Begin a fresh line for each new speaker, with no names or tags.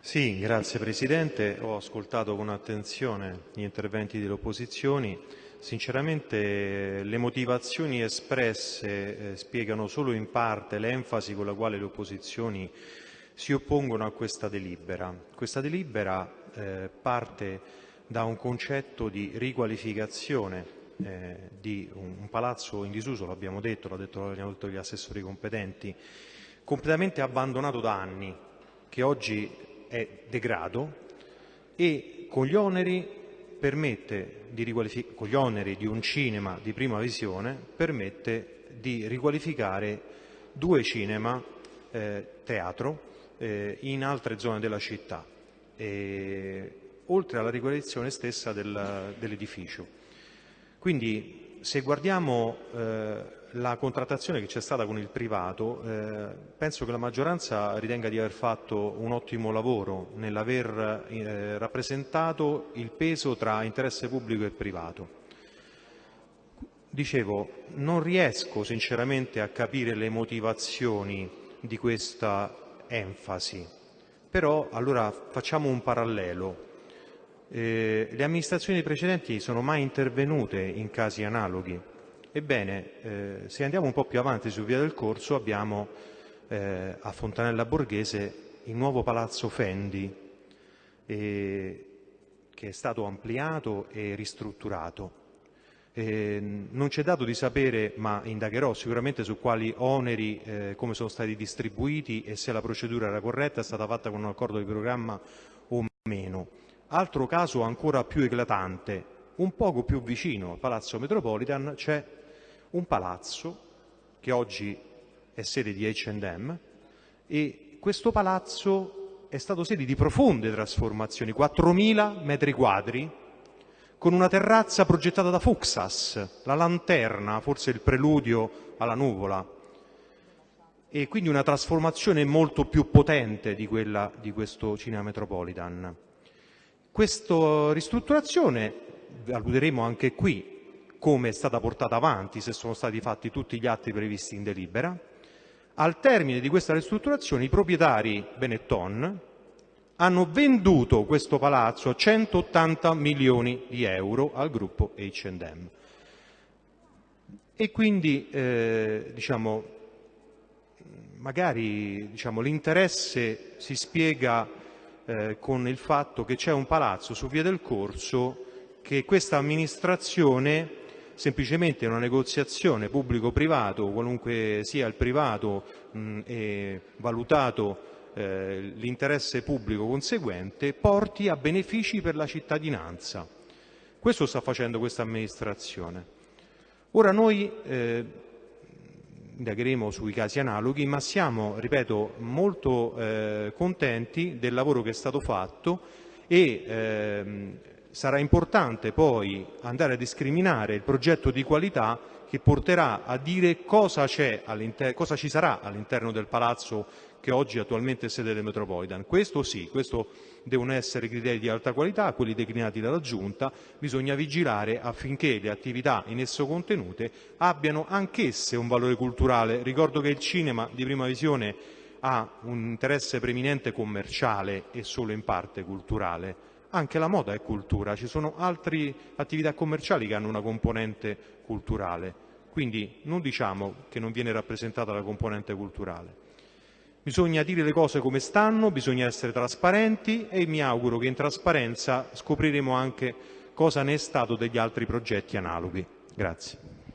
Sì, grazie Presidente. Ho ascoltato con attenzione gli interventi delle opposizioni. Sinceramente le motivazioni espresse eh, spiegano solo in parte l'enfasi con la quale le opposizioni si oppongono a questa delibera. Questa delibera eh, parte da un concetto di riqualificazione eh, di un, un, palazzo in disuso, l'abbiamo detto, l'hanno detto, detto gli assessori competenti, completamente abbandonato da anni, che oggi è degrado e con gli oneri permette di con gli oneri di un cinema di prima visione permette di riqualificare due cinema eh, teatro eh, in altre zone della città, eh, oltre alla riqualificazione stessa del, dell'edificio. Quindi se guardiamo eh, la contrattazione che c'è stata con il privato, eh, penso che la maggioranza ritenga di aver fatto un ottimo lavoro nell'aver eh, rappresentato il peso tra interesse pubblico e privato. Dicevo, non riesco sinceramente a capire le motivazioni di questa enfasi, però allora facciamo un parallelo. Eh, le amministrazioni precedenti sono mai intervenute in casi analoghi Ebbene, eh, se andiamo un po' più avanti su Via del Corso abbiamo eh, a Fontanella Borghese il nuovo Palazzo Fendi eh, che è stato ampliato e ristrutturato. non c'è dato di sapere, ma indagherò sicuramente su quali oneri, eh, come sono stati distribuiti e se la procedura era corretta, è stata fatta con un accordo di programma o meno. Altro caso ancora più eclatante, un poco più vicino al Palazzo Metropolitan c'è un palazzo che oggi è sede di H&M e questo palazzo è stato sede di profonde trasformazioni, 4.000 metri quadri, con una terrazza progettata da Fuxas, la lanterna, forse il preludio alla nuvola, e quindi una trasformazione molto più potente di quella di questo Cinema Metropolitan. Questa ristrutturazione, alluderemo anche qui, come è stata portata avanti, se sono stati fatti tutti gli atti previsti in delibera. Al termine di questa ristrutturazione i proprietari Benetton hanno venduto questo palazzo a 180 milioni di euro al gruppo H&M. E quindi eh, diciamo, magari diciamo, l'interesse si spiega eh, con il fatto che c'è un palazzo su Via del Corso che questa amministrazione semplicemente una negoziazione pubblico-privato, qualunque sia il privato mh, e valutato eh, l'interesse pubblico conseguente, porti a benefici per la cittadinanza. Questo sta facendo questa amministrazione. Ora noi eh, indagheremo sui casi analoghi, ma siamo, ripeto, molto eh, contenti del lavoro che è stato fatto e ehm, sarà importante poi andare a discriminare il progetto di qualità che porterà a dire cosa, cosa ci sarà all'interno del palazzo che oggi attualmente è sede del Metropolitan. Questo sì, questo devono essere criteri di alta qualità, quelli declinati dalla Giunta, bisogna vigilare affinché le attività in esso contenute abbiano anch'esse un valore culturale. Ricordo che il cinema di prima visione ha un interesse preminente commerciale e solo in parte culturale anche la moda è cultura, ci sono altre attività commerciali che hanno una componente culturale, quindi non diciamo che non viene rappresentata la componente culturale. Bisogna dire le cose come stanno, bisogna essere trasparenti e mi auguro che in trasparenza scopriremo anche cosa ne è stato degli altri progetti analoghi. Grazie.